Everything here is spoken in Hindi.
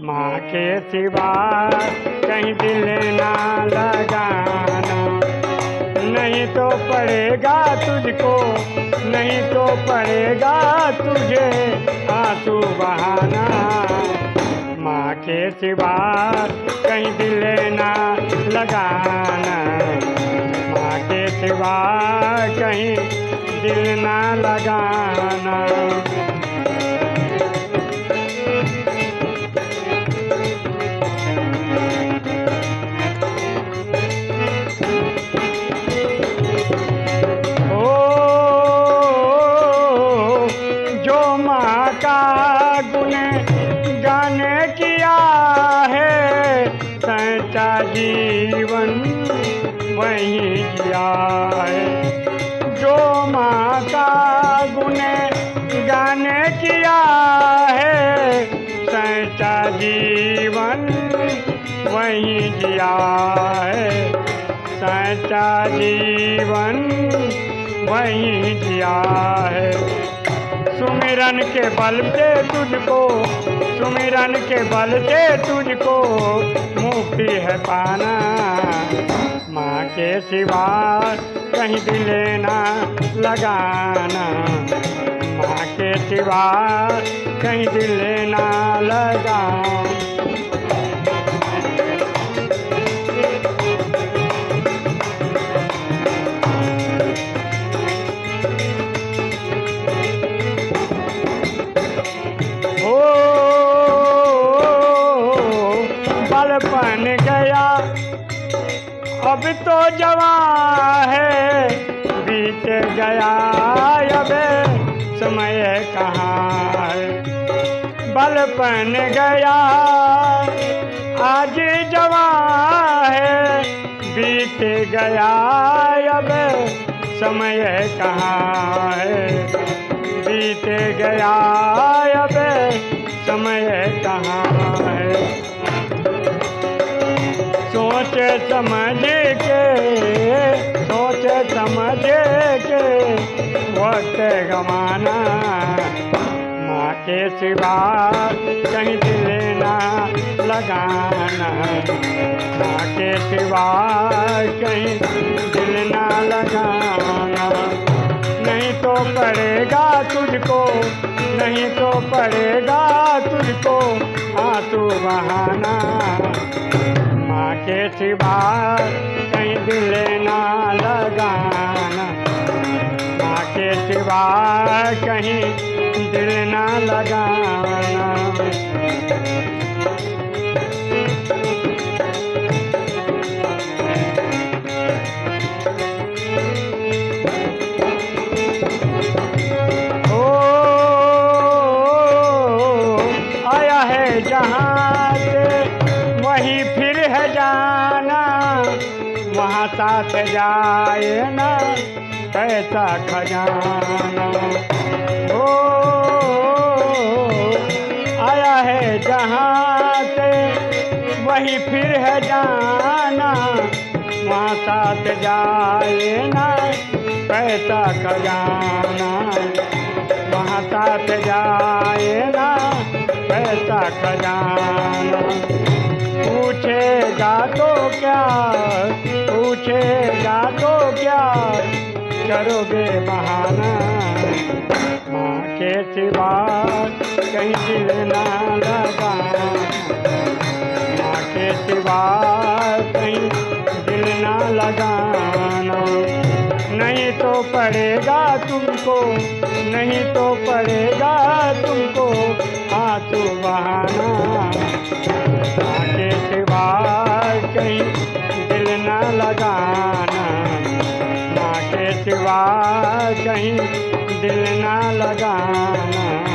माँ के सिवा कहीं दिल ना लगाना। नहीं तो पड़ेगा तुझको, नहीं तो पड़ेगा तुझे आँसू बहाना। माँ के सिवा कहीं दिल ना लगाना। माँ के सिवा कहीं दिल ना लगाना। जो माँ का गुण गान किया है सच्चा जीवन वही जिया है। जो माँ का गुण गान किया है सच्चा जीवन वही जिया है। सच्चा जीवन वही जिया है। सुमिरन के बल से तुझको, सुमिरन के बल से तुझको मुक्ति है पाना। माँ के सिवा कहीं भी लेना लगाना। माँ के सिवा कहीं भी लेना लगाना अब तो जवा है, बीत गया अब, समय कहाँ है? बलपन गया, आज जवा है, बीत गया अब, समय कहाँ है? बीत गया अब, समय कहाँ है? सोच समझ समझ के वक्त गमाना। माँ के सिवा कहीं दिल ना लगाना माँ के सिवा कहीं दिल ना लगाना। नहीं तो पड़ेगा तुझको, नहीं तो पड़ेगा तुझको आँसू बहाना। माँ के सिवा सिवा कहीं दिल ना लगाना। साथ जाए ना कैसा खजाना। ओ, आया है जहाँ से, वहीं फिर है जाना। वहाँ साथ जाए ना, पैसा खजाना। वहाँ साथ जाए ना, पैसा खजाना। पूछेगा तो क्या पूछेगा तो क्या? करोगे बहाना। माँ के सिवा कहीं दिल ना लगाना माँ के सिवा कहीं दिल ना लगाना। नहीं तो पड़ेगा तुमको, नहीं तो पड़ेगा तुमको आँसू बहाना। लगाना। माँ के सिवा कहीं दिल ना लगाना।